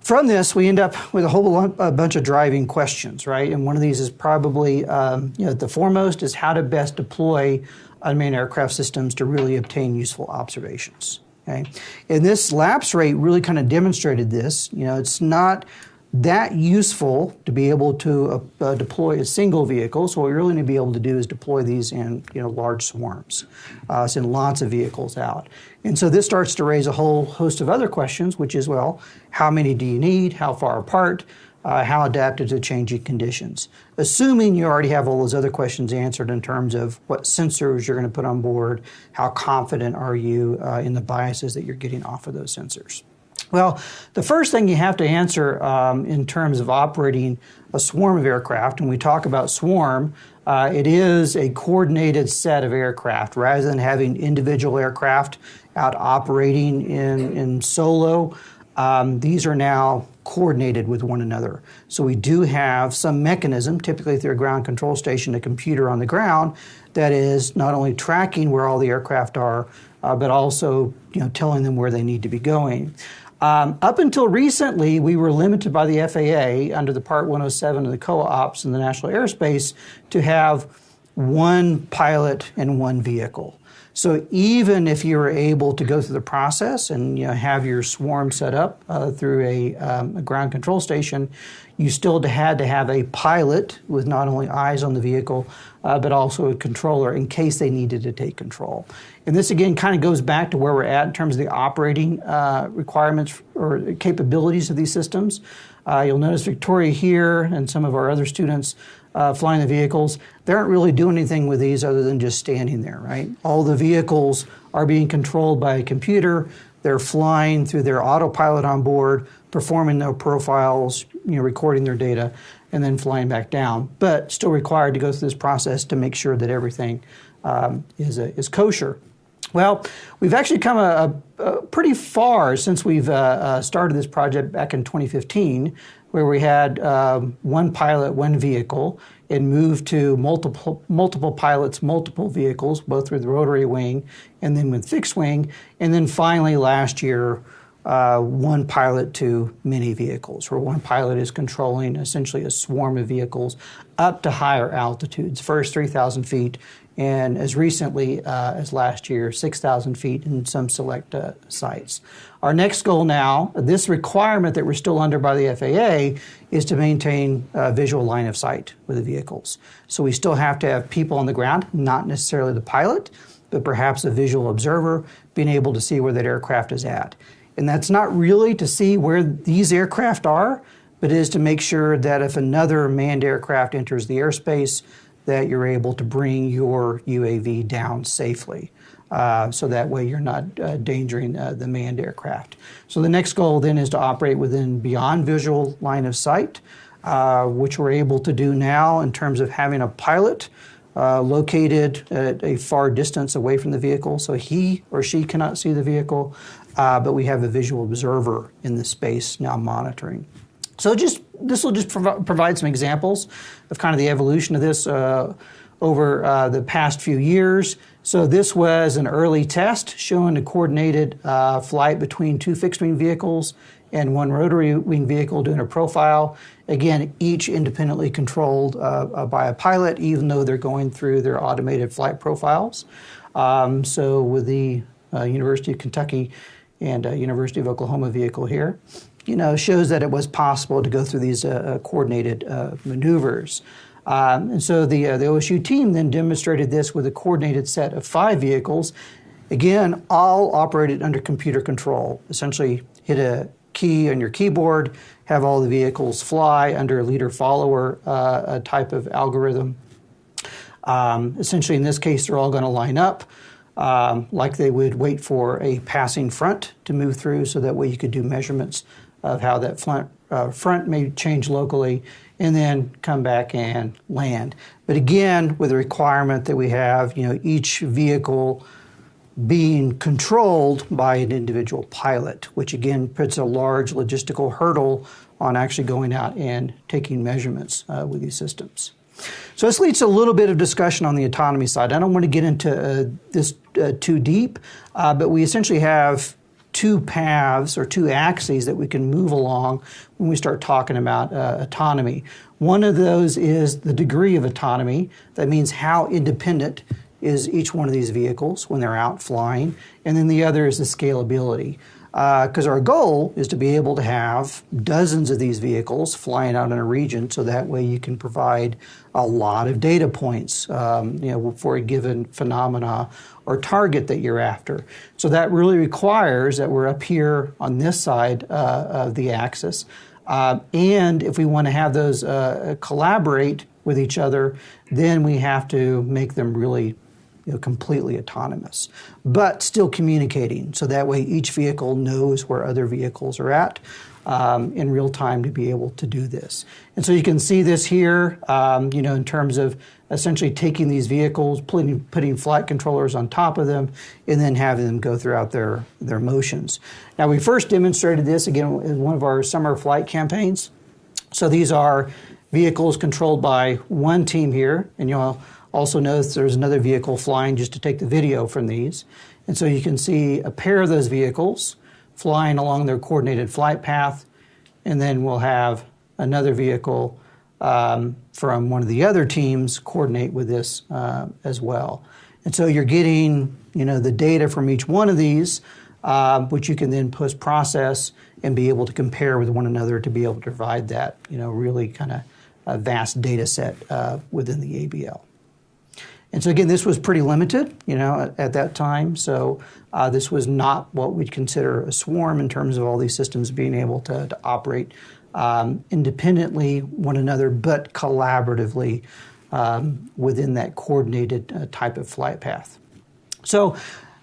From this, we end up with a whole a bunch of driving questions, right? And one of these is probably, um, you know, the foremost is how to best deploy unmanned aircraft systems to really obtain useful observations. Okay, and this lapse rate really kind of demonstrated this. You know, it's not that useful to be able to uh, uh, deploy a single vehicle. So what we really need to be able to do is deploy these in you know large swarms, uh, send lots of vehicles out. And so this starts to raise a whole host of other questions, which is well, how many do you need? How far apart? uh, how adapted to changing conditions. Assuming you already have all those other questions answered in terms of what sensors you're going to put on board, how confident are you uh, in the biases that you're getting off of those sensors. Well, the first thing you have to answer um, in terms of operating a swarm of aircraft, when we talk about swarm, uh, it is a coordinated set of aircraft rather than having individual aircraft out operating in, in solo. Um, these are now coordinated with one another. So we do have some mechanism, typically through a ground control station, a computer on the ground, that is not only tracking where all the aircraft are, uh, but also you know, telling them where they need to be going. Um, up until recently, we were limited by the FAA under the Part 107 of the COA-OPS in the National Airspace to have one pilot and one vehicle. So even if you were able to go through the process and you know, have your swarm set up uh, through a, um, a, ground control station, you still had to have a pilot with not only eyes on the vehicle, uh, but also a controller in case they needed to take control. And this again kind of goes back to where we're at in terms of the operating uh, requirements or capabilities of these systems. Uh, you'll notice Victoria here and some of our other students uh, flying the vehicles, they aren't really doing anything with these other than just standing there, right? All the vehicles are being controlled by a computer. They're flying through their autopilot on board, performing their profiles, you know, recording their data, and then flying back down. But still required to go through this process to make sure that everything um, is, a, is kosher. Well, we've actually come a, a, a pretty far since we've uh, uh, started this project back in 2015 where we had um, one pilot, one vehicle, and moved to multiple multiple pilots, multiple vehicles, both with rotary wing and then with fixed wing, and then finally last year. Uh, one pilot to many vehicles, where one pilot is controlling essentially a swarm of vehicles up to higher altitudes, first 3,000 feet, and as recently uh, as last year, 6,000 feet in some select uh, sites. Our next goal now, this requirement that we're still under by the FAA, is to maintain a visual line of sight with the vehicles. So we still have to have people on the ground, not necessarily the pilot, but perhaps a visual observer being able to see where that aircraft is at. And that's not really to see where these aircraft are, but is to make sure that if another manned aircraft enters the airspace, that you're able to bring your UAV down safely. Uh, so that way you're not uh, endangering uh, the manned aircraft. So the next goal then is to operate within beyond visual line of sight, uh, which we're able to do now in terms of having a pilot uh, located at a far distance away from the vehicle, so he or she cannot see the vehicle, uh, but we have a visual observer in the space now monitoring. So just this will just prov- provide some examples of kind of the evolution of this uh, over uh, the past few years. So this was an early test showing a coordinated uh, flight between two fixed wing vehicles and one rotary wing vehicle doing a profile. Again, each independently controlled uh, uh, by a pilot, even though they're going through their automated flight profiles. Um, so with the uh, University of Kentucky and University of Oklahoma vehicle here you know, shows that it was possible to go through these uh, uh coordinated uh, maneuvers. Um, and so the, uh, the OSU team then demonstrated this with a coordinated set of five vehicles, again, all operated under computer control. Essentially, hit a key on your keyboard, have all the vehicles fly under a leader follower uh, type of algorithm. Um, essentially, in this case, they're all going to line up. Um, like they would wait for a passing front to move through so that way you could do measurements of how that front, uh, front may change locally and then come back and land. But again, with the requirement that we have, you know, each vehicle being controlled by an individual pilot, which again puts a large logistical hurdle on actually going out and taking measurements uh, with these systems. So this leads to a little bit of discussion on the autonomy side. I don't want to get into uh, this uh, too deep, uh, but we essentially have two paths or two axes that we can move along when we start talking about uh, autonomy. One of those is the degree of autonomy. That means how independent is each one of these vehicles when they're out flying. And then the other is the scalability because uh, our goal is to be able to have dozens of these vehicles flying out in a region so that way you can provide a lot of data points um, you know, for a given phenomena or target that you're after. So that really requires that we're up here on this side uh, of the axis. Uh, and if we want to have those uh, collaborate with each other, then we have to make them really you know, completely autonomous, but still communicating. So that way each vehicle knows where other vehicles are at um, in real time to be able to do this. And so you can see this here, um, you know, in terms of essentially taking these vehicles, putting, putting flight controllers on top of them, and then having them go throughout their, their motions. Now, we first demonstrated this again in one of our summer flight campaigns. So these are vehicles controlled by one team here, and you'll also notice there's another vehicle flying just to take the video from these. And so you can see a pair of those vehicles flying along their coordinated flight path, and then we'll have another vehicle um, from one of the other teams coordinate with this uh, as well. And so you're getting, you know, the data from each one of these, uh, which you can then post process and be able to compare with one another to be able to provide that, you know, really kind of a vast data set uh, within the ABL. And so again, this was pretty limited, you know, at, at that time. So uh, this was not what we'd consider a swarm in terms of all these systems being able to, to operate um, independently one another, but collaboratively um, within that coordinated uh, type of flight path. So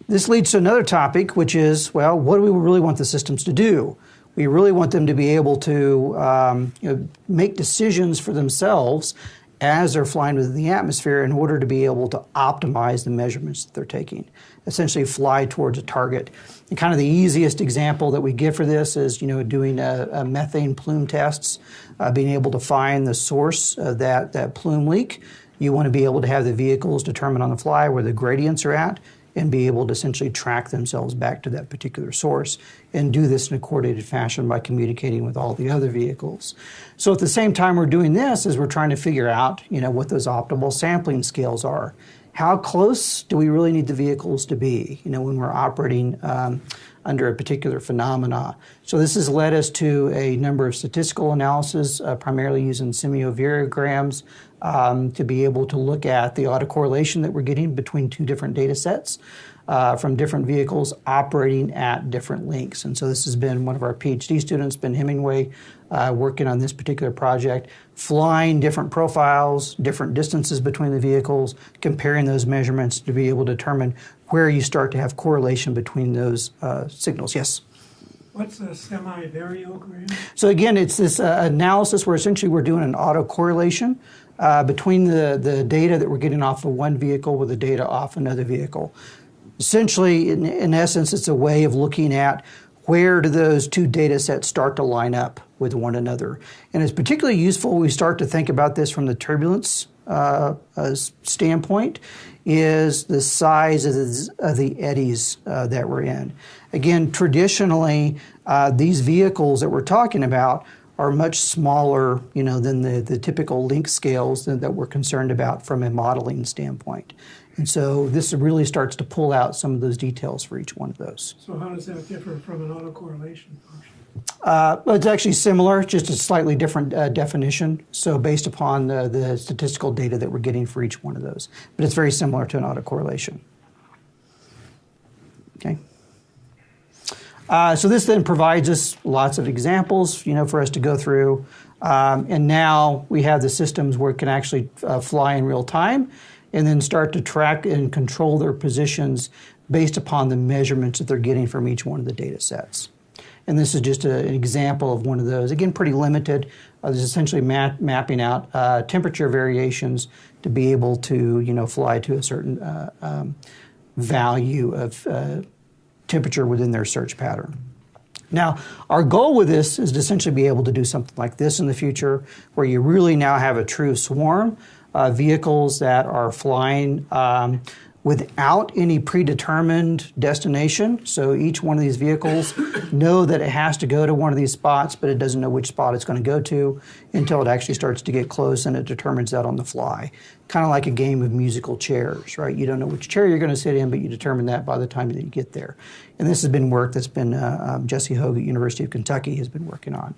this leads to another topic, which is, well, what do we really want the systems to do? We really want them to be able to um, you know, make decisions for themselves as they're flying within the atmosphere in order to be able to optimize the measurements that they're taking. Essentially, fly towards a target. And kind of the easiest example that we give for this is, you know, doing a, a methane plume tests, uh, being able to find the source of that, that plume leak. You want to be able to have the vehicles determine on the fly where the gradients are at and be able to essentially track themselves back to that particular source and do this in a coordinated fashion by communicating with all the other vehicles. So at the same time we're doing this is we're trying to figure out, you know, what those optimal sampling scales are. How close do we really need the vehicles to be, you know, when we're operating um, under a particular phenomena? So this has led us to a number of statistical analysis, uh, primarily using semi-variograms, um, to be able to look at the autocorrelation that we're getting between two different data sets. Uh, from different vehicles operating at different links. And so this has been one of our PhD students, Ben Hemingway, uh, working on this particular project, flying different profiles, different distances between the vehicles, comparing those measurements to be able to determine where you start to have correlation between those uh, signals. Yes? What's a semi-variogram? So again, it's this uh, analysis where essentially we're doing an autocorrelation uh, between the, the data that we're getting off of one vehicle with the data off another vehicle. Essentially, in, in essence, it's a way of looking at where do those two data sets start to line up with one another. And it's particularly useful when we start to think about this from the turbulence uh, uh, standpoint is the size of the, of the eddies uh, that we're in. Again, traditionally, uh, these vehicles that we're talking about are much smaller, you know, than the, the typical link scales that, that we're concerned about from a modeling standpoint. And so this really starts to pull out some of those details for each one of those. So how does that differ from an autocorrelation function? Uh, well, it's actually similar, just a slightly different uh, definition. So based upon the, the statistical data that we're getting for each one of those, but it's very similar to an autocorrelation. Okay. Uh, so this then provides us lots of examples, you know, for us to go through. Um, and now we have the systems where it can actually uh, fly in real time and then start to track and control their positions based upon the measurements that they're getting from each one of the data sets. And this is just a, an example of one of those. Again, pretty limited. Uh, this is essentially map, mapping out uh, temperature variations to be able to, you know, fly to a certain uh, um, value of uh, temperature within their search pattern. Now, our goal with this is to essentially be able to do something like this in the future, where you really now have a true swarm uh, vehicles that are flying um, without any predetermined destination. So each one of these vehicles [COUGHS] know that it has to go to one of these spots, but it doesn't know which spot it's going to go to until it actually starts to get close and it determines that on the fly. Kind of like a game of musical chairs, right? You don't know which chair you're going to sit in, but you determine that by the time that you get there. And this has been work that's been uh, um, Jesse Hoagg at University of Kentucky has been working on.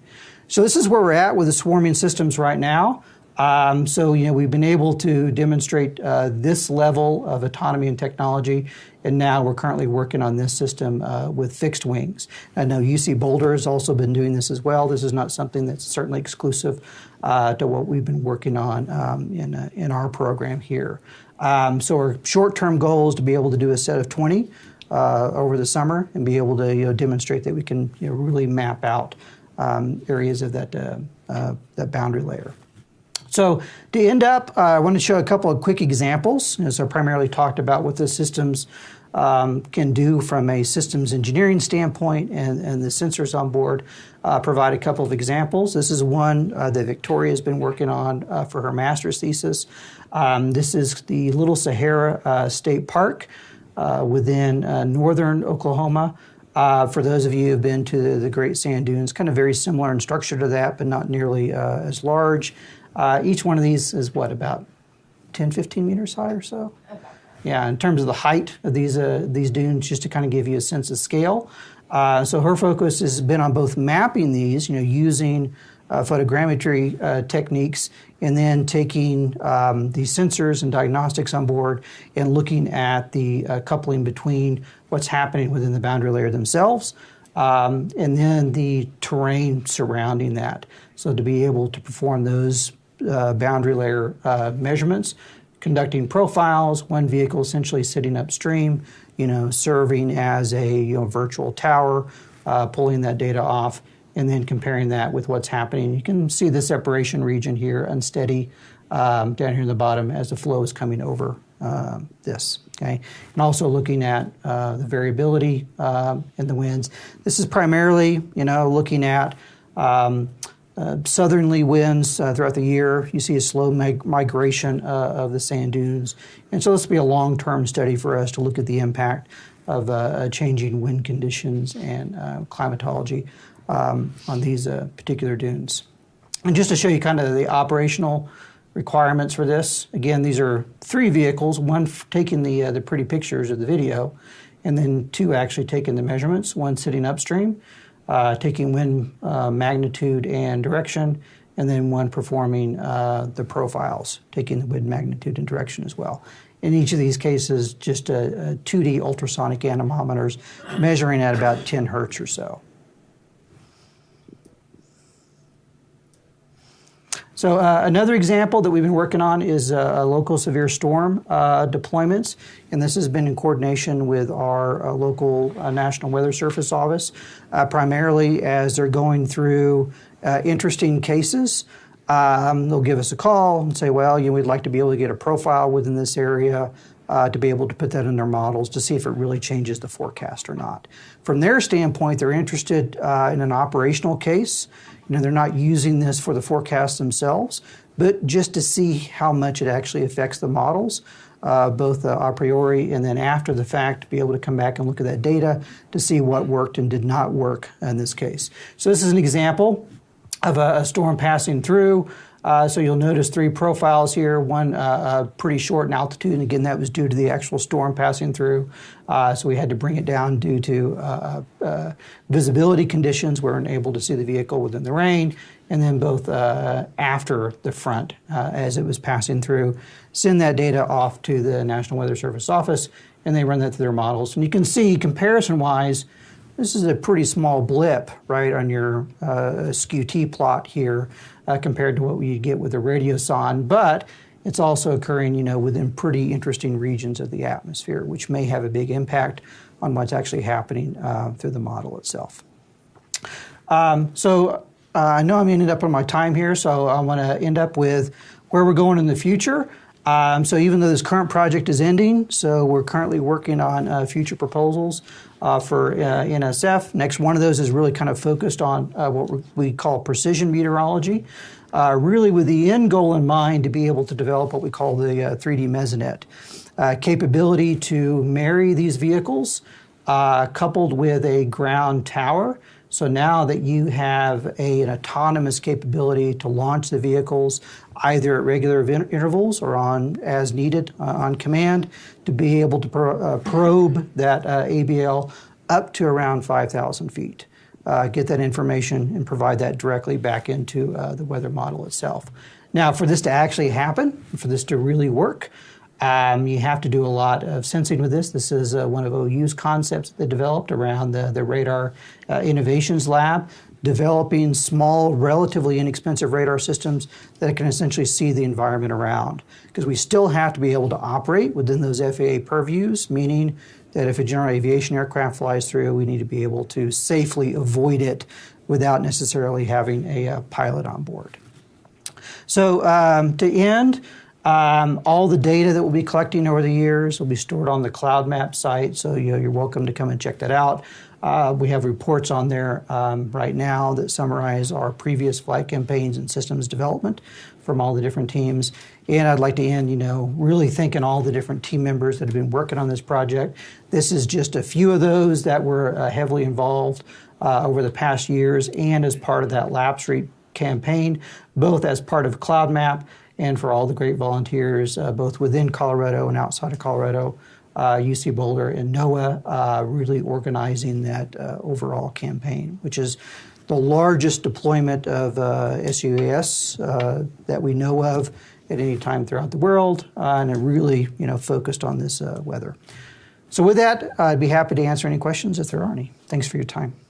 So this is where we're at with the swarming systems right now. Um, so, you know, we've been able to demonstrate uh, this level of autonomy and technology, and now we're currently working on this system uh, with fixed wings. I know UC Boulder has also been doing this as well. This is not something that's certainly exclusive uh, to what we've been working on um, in, uh, in our program here. Um, so, our short term goal is to be able to do a set of 20 uh, over the summer and be able to you know, demonstrate that we can you know, really map out um, areas of that, uh, that boundary layer. So to end up, uh, I want to show a couple of quick examples. As I primarily talked about what the systems um, can do from a systems engineering standpoint and, and the sensors on board. Uh, provide a couple of examples. This is one uh, that Victoria has been working on uh, for her master's thesis. Um, this is the Little Sahara uh, State Park uh, within northern Oklahoma. for those of you who have been to the, the, Great Sand Dunes, kind of very similar in structure to that, but not nearly as large. Uh, each one of these is what, about 10, 15 meters high or so? Okay. Yeah, in terms of the height of these, uh, these dunes, just to kind of give you a sense of scale. Uh, so her focus has been on both mapping these, you know, using uh, photogrammetry uh, techniques, and then taking um, the sensors and diagnostics on board and looking at the uh, coupling between what's happening within the boundary layer themselves um, and then the terrain surrounding that. So to be able to perform those uh, boundary layer uh, measurements, conducting profiles, one vehicle essentially sitting upstream, you know, serving as a you know, virtual tower, uh, pulling that data off, and then comparing that with what's happening. You can see the separation region here, unsteady, um, down here in the bottom as the flow is coming over uh, this. Okay, and also looking at uh, the variability uh, in the winds. This is primarily, you know, looking at um, uh, southerly winds uh, throughout the year. You see a slow mig- migration uh, of the sand dunes. And so this will be a long term study for us to look at the impact of uh, changing wind conditions and uh, climatology um, on these particular dunes. And just to show you kind of the operational requirements for this, again, these are three vehicles one f- taking the, the pretty pictures of the video, and then two actually taking the measurements, one sitting upstream uh, taking wind uh, magnitude and direction, and then one performing uh, the profiles, taking the wind magnitude and direction as well. In each of these cases, just a, a 2D ultrasonic anemometers measuring at about 10 hertz or so. So uh, another example that we've been working on is uh, local severe storm uh, deployments, and this has been in coordination with our uh, local uh, National Weather Service office, uh, primarily as they're going through interesting cases. Um, they'll give us a call and say, well, you know, we'd like to be able to get a profile within this area. To be able to put that in their models to see if it really changes the forecast or not. From their standpoint, they're interested in an operational case you know, they're not using this for the forecast themselves, but just to see how much it actually affects the models, uh, both uh, a priori and then after the fact, to be able to come back and look at that data to see what worked and did not work in this case. So this is an example of a, a storm passing through. Uh, so you'll notice three profiles here, one uh, uh, pretty short in altitude, and again, that was due to the actual storm passing through. Uh, so we had to bring it down due to uh, uh, visibility conditions. We weren't able to see the vehicle within the rain, and then both after the front as it was passing through, send that data off to the National Weather Service office, and they run that through their models. And you can see comparison-wise, this is a pretty small blip, right, on your uh, skew-T plot here uh, compared to what we get with a radiosonde, but it's also occurring, you know, within pretty interesting regions of the atmosphere, which may have a big impact on what's actually happening uh, through the model itself. Um, so uh, I know I'm ending up on my time here, so I want to end up with where we're going in the future. Um, so even though this current project is ending, so we're currently working on uh, future proposals uh, for uh, NSF. Next one of those is really kind of focused on uh, what we call precision meteorology, uh, really with the end goal in mind to be able to develop what we call the 3D uh, mesonet capability to marry these vehicles coupled with a ground tower so now that you have a, an autonomous capability to launch the vehicles either at regular intervals or on as needed uh, on command, to be able to pro- uh, probe that uh, ABL up to around 5,000 feet, uh, get that information and provide that directly back into uh, the weather model itself. Now, for this to actually happen, for this to really work, um, you have to do a lot of sensing with this. This is uh, one of OU's concepts that they developed around the, the Radar uh, Innovations Lab, developing small, relatively inexpensive radar systems that can essentially see the environment around. Because we still have to be able to operate within those FAA purviews, meaning that if a general aviation aircraft flies through, we need to be able to safely avoid it without necessarily having a, uh pilot on board. So um, to end, um, all the data that we'll be collecting over the years will be stored on the Cloud Map site. So you know, you're welcome to come and check that out. Uh, we have reports on there um, right now that summarize our previous flight campaigns and systems development from all the different teams. And I'd like to end, you know, really thanking all the different team members that have been working on this project. This is just a few of those that were uh, heavily involved uh, over the past years and as part of that lapse rate campaign, both as part of Cloud Map and for all the great volunteers, uh, both within Colorado and outside of Colorado, uh, UC Boulder and NOAA, uh, really organizing that uh, overall campaign, which is the largest deployment of uh, SUAS uh, that we know of at any time throughout the world, and really, you know, focused on this weather. So with that, I'd be happy to answer any questions if there are any. Thanks for your time.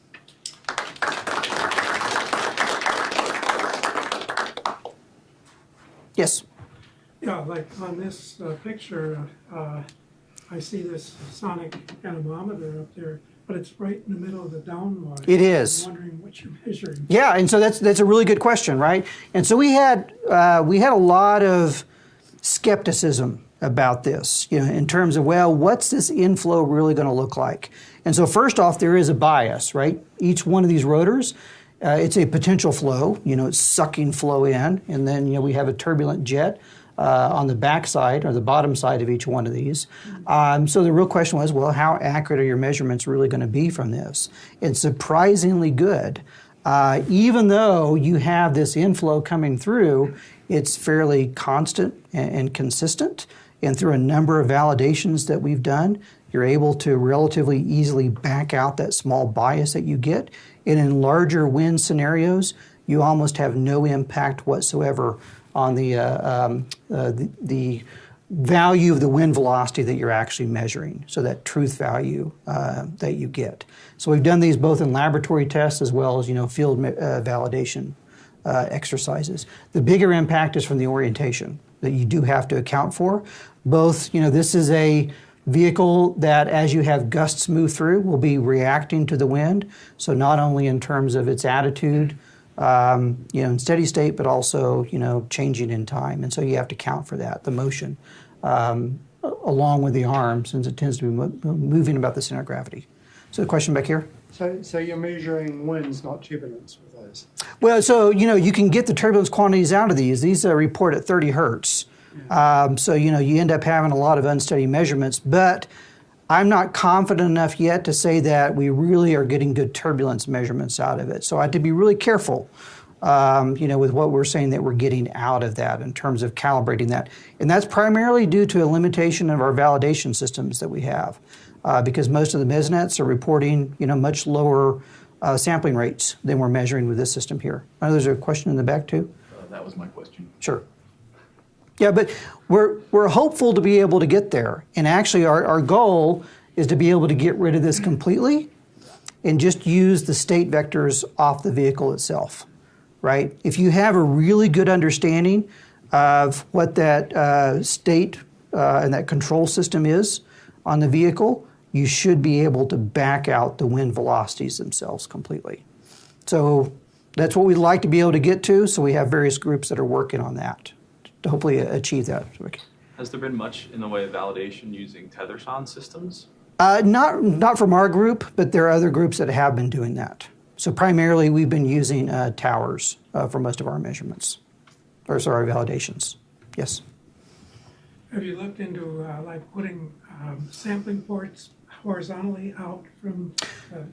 Yes. Yeah, like on this uh, picture, uh, I see this sonic anemometer up there, but it's right in the middle of the downwash. It is. I'm wondering what you're [LAUGHS] measuring. Yeah, and so that's that's a really good question, right? And so we had uh, we had a lot of skepticism about this, you know, in terms of well, what's this inflow really going to look like? And so first off, there is a bias, right? Each one of these rotors uh, it's a potential flow, you know, it's sucking flow in, and then you know we have a turbulent jet uh, on the backside or the bottom side of each one of these. Um, so the real question was, well, how accurate are your measurements really going to be from this? It's surprisingly good. Uh, even though you have this inflow coming through, it's fairly constant and, and consistent. And through a number of validations that we've done, you're able to relatively easily back out that small bias that you get. And in larger wind scenarios, you almost have no impact whatsoever on the, uh, um, uh, the, the, value of the wind velocity that you're actually measuring, so that truth value uh, that you get. So we've done these both in laboratory tests as well as you know field uh, validation uh, exercises. The bigger impact is from the orientation that you do have to account for. Both, you know, this is a vehicle that as you have gusts move through will be reacting to the wind. So not only in terms of its attitude, um, you know, in steady state, but also, you know, changing in time. And so you have to count for that, the motion, um, along with the arm, since it tends to be mo- moving about the center of gravity. So the question back here? So, so you're measuring winds, not turbulence with those? Well, so, you know, you can get the turbulence quantities out of these. These uh, report at 30 hertz. Um, so, you know, you end up having a lot of unsteady measurements, but I'm not confident enough yet to say that we really are getting good turbulence measurements out of it. So I have to be really careful, um, you know, with what we're saying that we're getting out of that in terms of calibrating that. And that's primarily due to a limitation of our validation systems that we have, uh, because most of the mesonets are reporting, you know, much lower uh, sampling rates than we're measuring with this system here. I know there's a question in the back too. Uh, that was my question. Sure. Yeah, but we're, we're hopeful to be able to get there. And actually, our, our goal is to be able to get rid of this completely and just use the state vectors off the vehicle itself, right? If you have a really good understanding of what that uh, state uh, and that control system is on the vehicle, you should be able to back out the wind velocities themselves completely. So that's what we'd like to be able to get to. So we have various groups that are working on that to hopefully achieve that. Has there been much in the way of validation using tethersonde systems? Uh, not not from our group, but there are other groups that have been doing that. So primarily, we've been using uh, towers uh, for most of our measurements, or sorry, validations. Yes. Have you looked into uh, like putting um, sampling ports horizontally out from uh,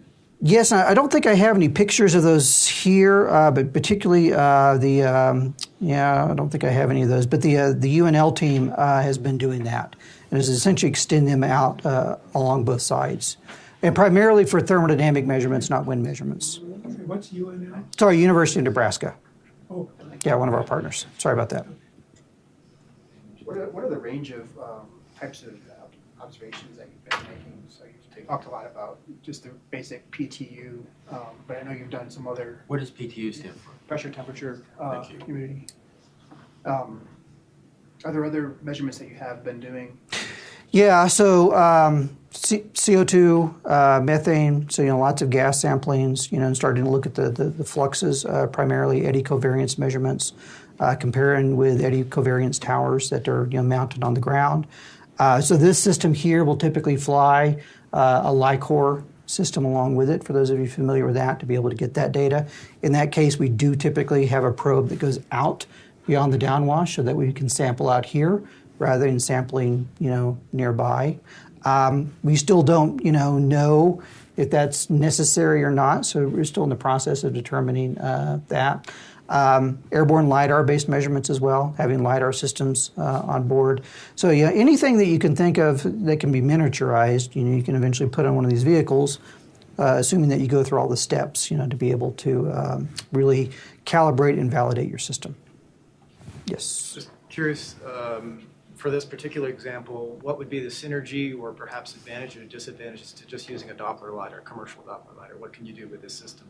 Yes, I don't think I have any pictures of those here, uh, but particularly uh, the um, yeah, I don't think I have any of those. But the uh, the UNL team uh, has been doing that, and is essentially extend them out uh, along both sides, and primarily for thermodynamic measurements, not wind measurements. what's UNL? Sorry, University of Nebraska. Oh, Yeah, one of our partners. Sorry about that. What are, what are the range of um, types of uh, observations that you've been making? So you talked a lot about just the basic PTU, um, but I know you've done some other What does PTU stand for? pressure, temperature, uh, Thank you. humidity. Um, Are there other measurements that you have been doing? Yeah, so um, C- CO2, uh, methane, so you know lots of gas samplings, you know, and starting to look at the the, the fluxes, uh, primarily eddy covariance measurements, uh, comparing with eddy covariance towers that are you know mounted on the ground. Uh, so this system here will typically fly uh, a LICOR system along with it. For those of you familiar with that, to be able to get that data. In that case, we do typically have a probe that goes out beyond the downwash so that we can sample out here rather than sampling, you know, nearby. Um, we still don't, you know, know if that's necessary or not, so we're still in the process of determining uh, that. Um, airborne lidar-based measurements as well, having lidar systems uh, on board. So yeah, anything that you can think of that can be miniaturized, you know, you can eventually put on one of these vehicles, uh, assuming that you go through all the steps, you know, to be able to um, really calibrate and validate your system. Yes. Just curious, um, for this particular example, what would be the synergy or perhaps advantage or disadvantages to just using a Doppler lidar, commercial Doppler lidar? What can you do with this system?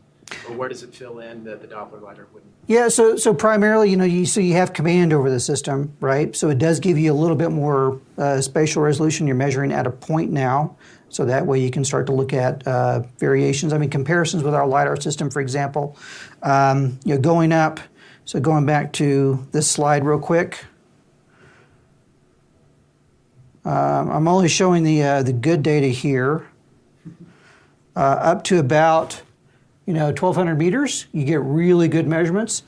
Or where does it fill in that the Doppler lidar wouldn't? Yeah, so so primarily, you know, you so you have command over the system, right? So it does give you a little bit more uh, spatial resolution. You're measuring at a point now, so that way you can start to look at uh, variations. I mean, comparisons with our lidar system, for example. Um, you know, going up. So going back to this slide real quick. Um, I'm only showing the uh, the good data here. Uh, up to about you know 1,200 meters, you get really good measurements.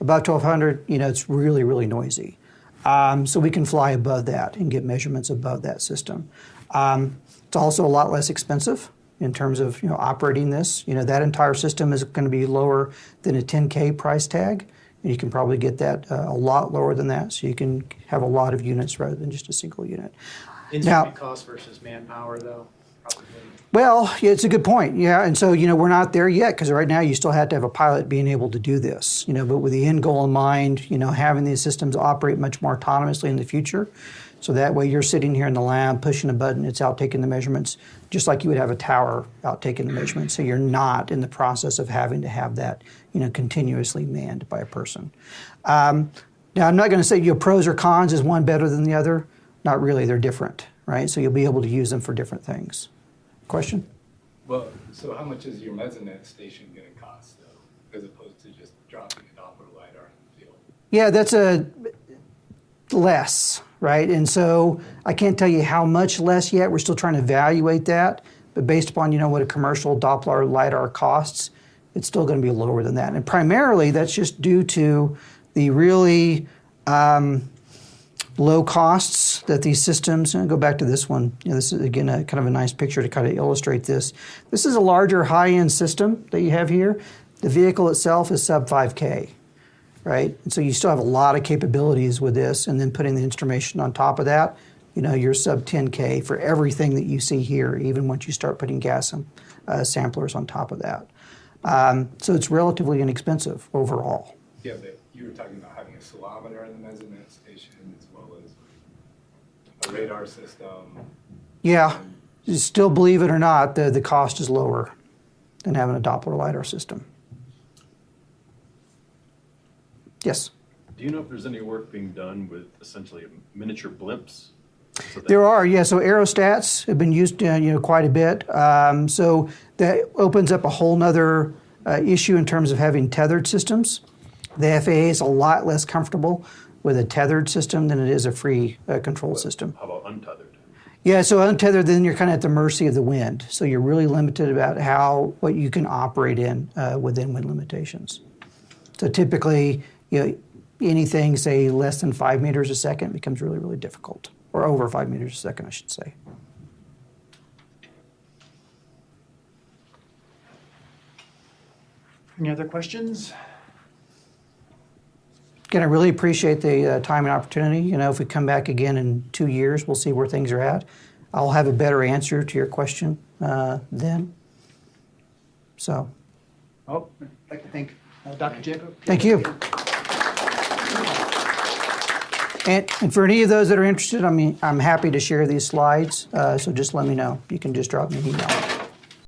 About 1,200, you know, it's really really noisy. Um, so we can fly above that and get measurements above that system. Um, it's also a lot less expensive in terms of you know operating this. You know that entire system is going to be lower than a 10k price tag, and you can probably get that uh, a lot lower than that. So you can have a lot of units rather than just a single unit. Now- Instrument cost versus manpower, though, probably. Well, yeah, it's a good point. Yeah, and so you know we're not there yet because right now you still have to have a pilot being able to do this. You know, but with the end goal in mind, you know, having these systems operate much more autonomously in the future, so that way you're sitting here in the lab pushing a button, it's out taking the measurements, just like you would have a tower out taking the measurements. So you're not in the process of having to have that, you know, continuously manned by a person. Um, now, I'm not going to say your pros or cons. Is one better than the other? Not really. They're different, right? So you'll be able to use them for different things. Question? Well, so how much is your mesonet station gonna cost though, as opposed to just dropping a Doppler lidar in the field? Yeah, that's a less, right? And so I can't tell you how much less yet. We're still trying to evaluate that, but based upon you know what a commercial Doppler lidar costs, it's still going to be lower than that. And primarily, that's just due to the really um, low costs that these systems. And go back to this one. You know, this is again a kind of a nice picture to kind of illustrate this. This is a larger high-end system that you have here. The vehicle itself is sub 5K right? And so you still have a lot of capabilities with this, and then putting the instrumentation on top of that, you know, you're sub 10K for everything that you see here, even once you start putting gas and, uh, samplers on top of that. Um, so it's relatively inexpensive overall. Yeah, but you were talking about having a ceilometer in the mesonet station as well as a radar system. Yeah, still believe it or not, the, the cost is lower than having a Doppler LiDAR system. Yes. Do you know if there's any work being done with essentially miniature blimps? So There are, yeah. So aerostats have been used, uh, you know, quite a bit. Um, so that opens up a whole nother uh, issue in terms of having tethered systems. The FAA is a lot less comfortable with a tethered system than it is a free uh, control system. How about untethered? Yeah, so untethered, then you're kind of at the mercy of the wind. So you're really limited about how what you can operate in uh, within wind limitations. So typically, you know, anything say less than five meters a second becomes really, really difficult, or over five meters a second, I should say. Any other questions? Again, I really appreciate the uh, time and opportunity. You know, if we come back again in two years, we'll see where things are at. I'll have a better answer to your question uh, then. So, Oh, I'd like to thank uh, Dr. Jacob. thank you. And, and for any of those that are interested, I mean, I'm happy to share these slides. Uh, so just let me know. You can just drop me an email.